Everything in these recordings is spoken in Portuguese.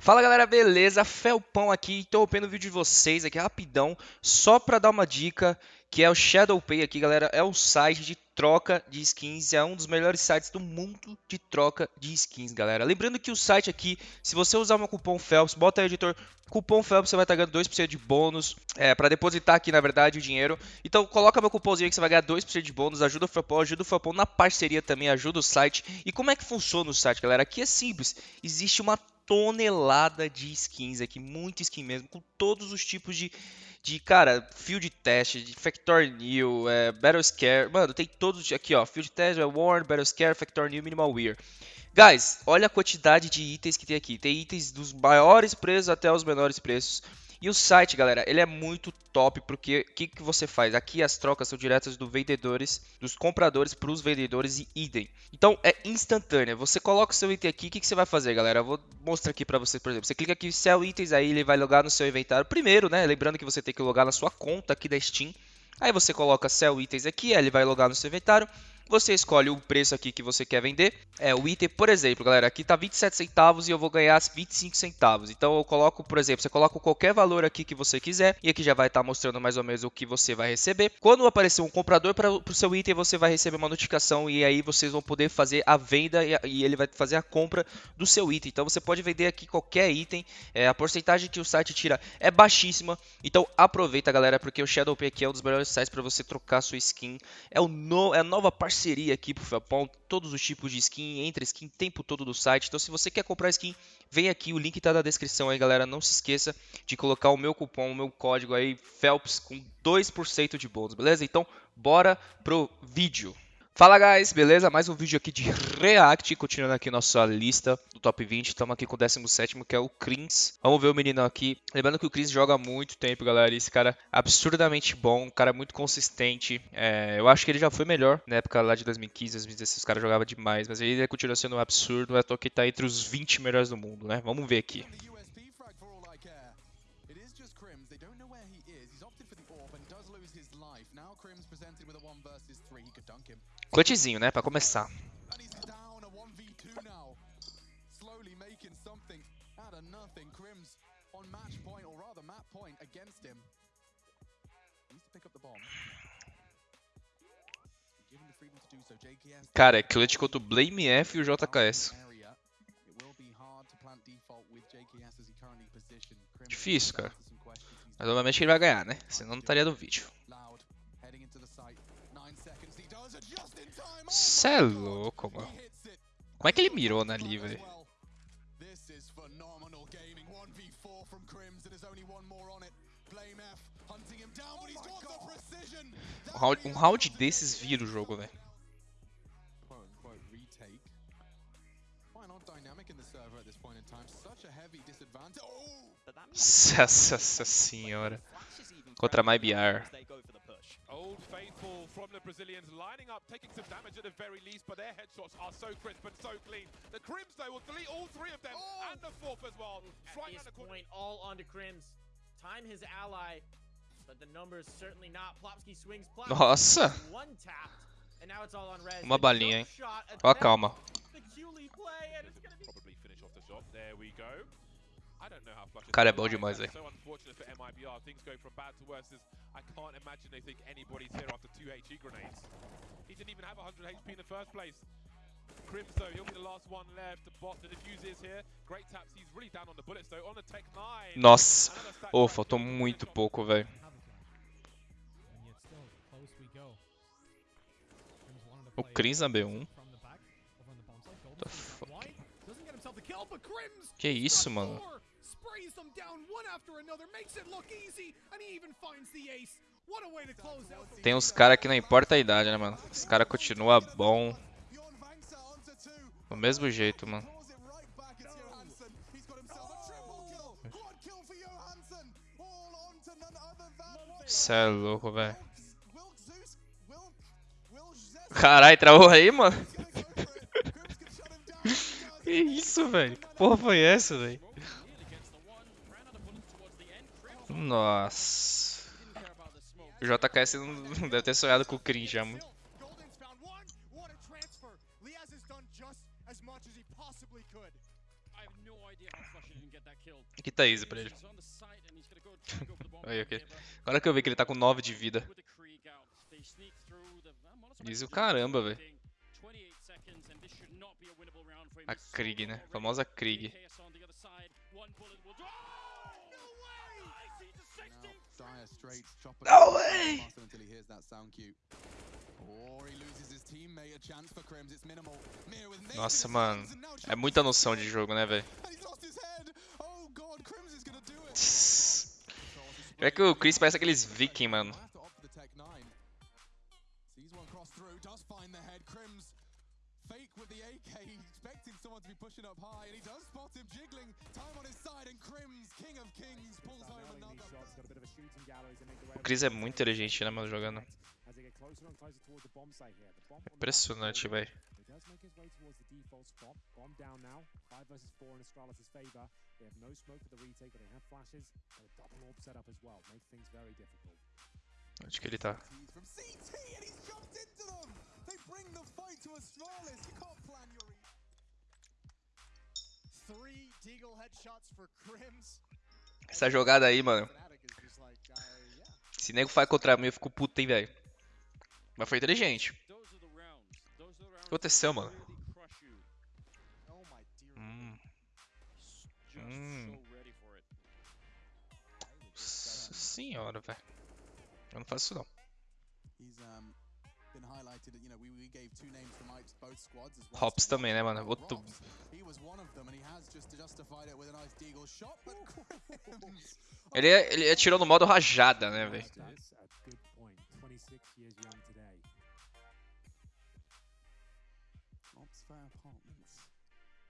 Fala galera, beleza? Felpão aqui, interrompendo o vídeo de vocês aqui rapidão, só para dar uma dica, que é o ShadowPay aqui galera, é o site de troca de skins, é um dos melhores sites do mundo de troca de skins galera. Lembrando que o site aqui, se você usar meu cupom Phelps, bota aí editor, cupom Phelps você vai estar ganhando 2% de bônus, é, para depositar aqui na verdade o dinheiro. Então coloca meu cupomzinho aí que você vai ganhar 2% de bônus, ajuda o Felpão, ajuda o Felpão na parceria também, ajuda o site. E como é que funciona o site galera? Aqui é simples, existe uma tonelada de skins aqui, muito skin mesmo, com todos os tipos de, de cara, field test, de Factor New, é, Battle Scare, mano, tem todos aqui, ó, field test, é Warn, Battle Scare, Factor New, Minimal Wear. Guys, olha a quantidade de itens que tem aqui. Tem itens dos maiores preços até os menores preços. E o site, galera, ele é muito top porque o que, que você faz? Aqui as trocas são diretas dos vendedores, dos compradores para os vendedores e idem. Então é instantânea. Você coloca o seu item aqui, o que, que você vai fazer, galera? Eu vou mostrar aqui para você, por exemplo. Você clica aqui sell itens, aí ele vai logar no seu inventário. Primeiro, né? Lembrando que você tem que logar na sua conta aqui da Steam. Aí você coloca sell itens aqui, aí ele vai logar no seu inventário. Você escolhe o preço aqui que você quer vender. É o item, por exemplo, galera, aqui tá 27 centavos e eu vou ganhar 25 centavos. Então eu coloco, por exemplo, você coloca qualquer valor aqui que você quiser e aqui já vai estar tá mostrando mais ou menos o que você vai receber. Quando aparecer um comprador para o seu item, você vai receber uma notificação e aí vocês vão poder fazer a venda e, e ele vai fazer a compra do seu item. Então você pode vender aqui qualquer item. É, a porcentagem que o site tira é baixíssima. Então aproveita, galera, porque o ShadowPay aqui é um dos melhores sites para você trocar sua skin. É, o no, é a nova parceria parceria aqui pro Felpão, todos os tipos de skin, entre skin o tempo todo do site. Então se você quer comprar skin, vem aqui, o link está na descrição aí, galera. Não se esqueça de colocar o meu cupom, o meu código aí, Phelps, com 2% de bônus, beleza? Então, bora pro vídeo. Fala guys, beleza? Mais um vídeo aqui de React, continuando aqui nossa lista do top 20. Estamos aqui com o 17 que é o Crins. Vamos ver o menino aqui. Lembrando que o Crins joga há muito tempo, galera. Esse cara é absurdamente bom, um cara muito consistente. É, eu acho que ele já foi melhor na época lá de 2015, 2016. Os caras jogavam demais, mas ele continua sendo um absurdo. É que tá entre os 20 melhores do mundo, né? Vamos ver aqui. Clutchzinho, né? Pra começar. Cara, é clutch contra o Blame F e o JKS. Difícil, cara. Mas obviamente ele vai ganhar, né? Senão não estaria no vídeo. Cê é louco, mano. Como é que ele mirou na ali, velho? Um round, um round desses vira o jogo, velho. Nossa senhora. Contra MyBR. From the Brazilians, lining up, taking some damage at the very least, but their headshots are so crisp and so clean. The Crims, though, will delete all three of them, oh. and the fourth as well. At this point, all onto Crims. Time his ally, but the numbers certainly not. Plopsky swings Nossa! One tapped, and now it's all on res. Uma balinha, hein? Ó, calma. Probably finish off the job. There we go. O cara é bom demais, velho. I can't imagine they think anybody's here after two HE grenades. He didn't even have 100 HP in the first place. Crims though, he'll be the last one the diffuse is here. Great taps, he's really down on the bullets though. On the Tech 9. Nossa. Oh, faltou muito pouco, velho. O Crims na B1. Que isso, mano? Tem uns caras que não importa a idade, né, mano? Os caras continuam bom. Do mesmo jeito, mano. Cê é louco, velho. Caralho, travou aí, mano? que isso, velho? Que porra foi essa, velho? Nossa. O JKS não deve ter sonhado com o Crin já muito. Aqui tá easy pra ele. Aí, ok. Agora que eu vi que ele tá com 9 de vida. Easy o caramba, velho. A Krieg, né? A famosa Krieg. Dire Straits chopper No way! until he hears that sound cue. Or he loses his teammate. A chance for Crims. It's minimal. Mir with naked Nossa, mano. É muita noção de jogo, né, velho? Oh god, Crims is gonna do it. Tss. É que o Chris parece aqueles viking, mano. Fake with the AK, expecting someone to be pushing up high, and he does spot him jiggling. Time on his side, and Crims, King of Kings, pulls home another. O Chris é muito inteligente, né, mano, jogando. Impressionante, velho. He does make his way towards the default spot. Bomb down now. 5 versus 4 in Astralis' favor. They have no smoke for the retake, but they have flashes. And a double orb set up as well. Make things very difficult. Onde que ele tá? Essa jogada aí, mano. Se nego faz contra mim, eu fico puto, hein, velho. Mas foi inteligente. O que aconteceu, mano? Hum, it. nossa senhora, velho. Eu não faço isso, não. Hops também, né, mano? Outro... Rops, He was one of them, and he has just justified it with a nice deagle shot. But Crims, Ele, ele atirou no modo rajada, né, velho? That's a good point. 26 years young today. Ops Fair Apartments.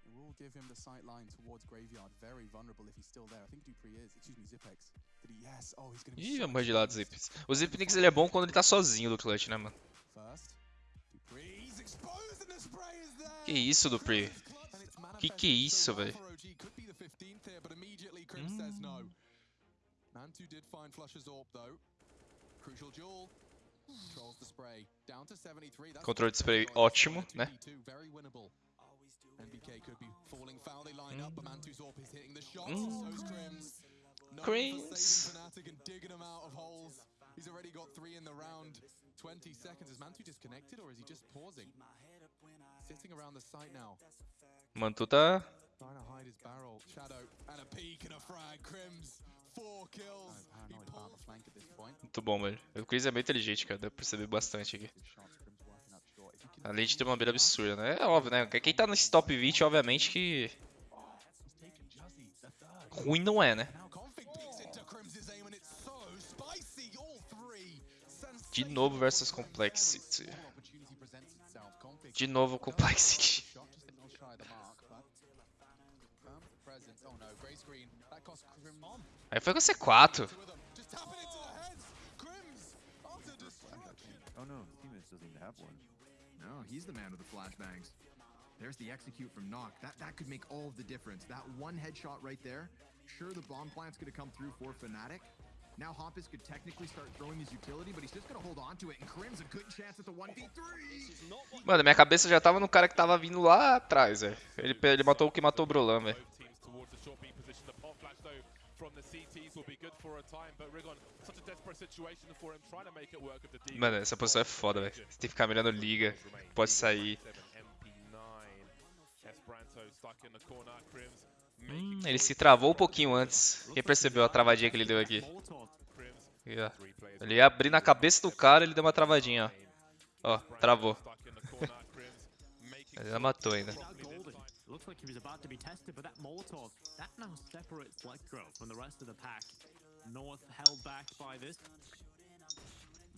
It will give him the sight line towards Graveyard. Very vulnerable if he's still there. I think Dupree is. Excuse me, Zipex. Did he? Yes. Oh, he's gonna be. Ih, de lado, exposed. Zip. O Zipnix ele é bom quando ele tá sozinho do clutch, né, mano? First, Dupree's exposed and the spray is there. Que isso, Dupree? Que que é isso, velho? for OG. Could be the 15th here, but immediately Crims says no. Mantu did find Flush's AWP though. Crucial duel. Controls the spray. Down to 73. That's Controle de spray ótimo, né? 2v2, Very winnable. NBK could be falling foul. They lined up, but Mantu's AWP is hitting the shots. Mm. Crims. Known for Crims. saving Fnatic and digging him out of holes. He's already got three in the round. 20 seconds. Is Mantu disconnected or is he just pausing? Sitting around the site now. Mano, tu tá. Trying to hide his barrel. Shadow and a peek and a frag. Crims. Four kills. Muito bom, velho. O Chris é bem inteligente, cara. Deu pra perceber bastante aqui. Além de ter uma mira absurda, né? É óbvio, né? Quem tá nesse top 20, obviamente que. Ruim não é, né? De novo versus Complexity. De novo Complexity. a. Aí foi com C4. Two of them. Just tapping into the heads. Crims utter destruction. Oh no, Teammates doesn't even have one. No, he's the man with the flashbangs. There's the execute from Knock. That that could make all of the difference. That one headshot right there. Sure, the bomb plant's gonna come through for Fnatic. Now Hoppus could technically start throwing his utility, but he's just gonna hold on to it. And Crim's a good chance at the 1v3. Mano, minha cabeça já tava no cara que tava vindo lá atrás, velho. Ele, ele matou o que matou o Brolan, velho. Both teams towards the short B position. The pop flash though from the CTs will be good for a time, but Rigon such a desperate situation for him trying to make it work with the D. Mano, essa posição é foda, velho. Você tem que ficar mirando liga. Pode sair. MP9. Esperanto stuck in the corner. Crims Hum, ele se travou um pouquinho antes. Quem percebeu a travadinha que ele deu aqui? Ele ia abrir na cabeça do cara, ele deu uma travadinha, ó. Ó, travou. Ele ainda matou ainda. Looks like he was about to be tested, but that Molotov, that now separates Electro from the rest of the pack. North held back by this.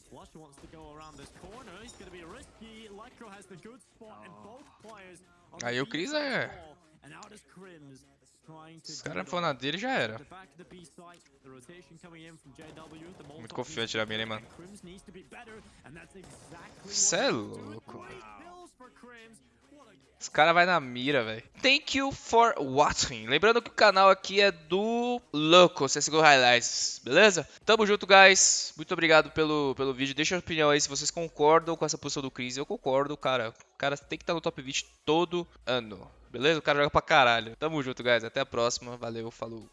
Flush wants to go around this corner. He's going to be risky. Electro has the good spot, and both players on the Aí o defense é-. And out is Crims trying to Os caras it for all. na dele já era. The back of the B site, the rotation coming in from JW, the Muito confiante be mira, hein, mano. and Crims needs to be better, and that's exactly Cê é louco, velho. Os caras vai na mira, velho. Thank you for watching. Lembrando que o canal aqui é do Louco, CSGO Highlights, beleza? Tamo junto, guys. Muito obrigado pelo, pelo vídeo. Deixa a opinião aí se vocês concordam com essa posição do Chris. Eu concordo, cara. O cara tem que estar no top 20 todo ano. beleza? O cara joga pra caralho. Tamo junto, guys. Até a próxima. Valeu, falou.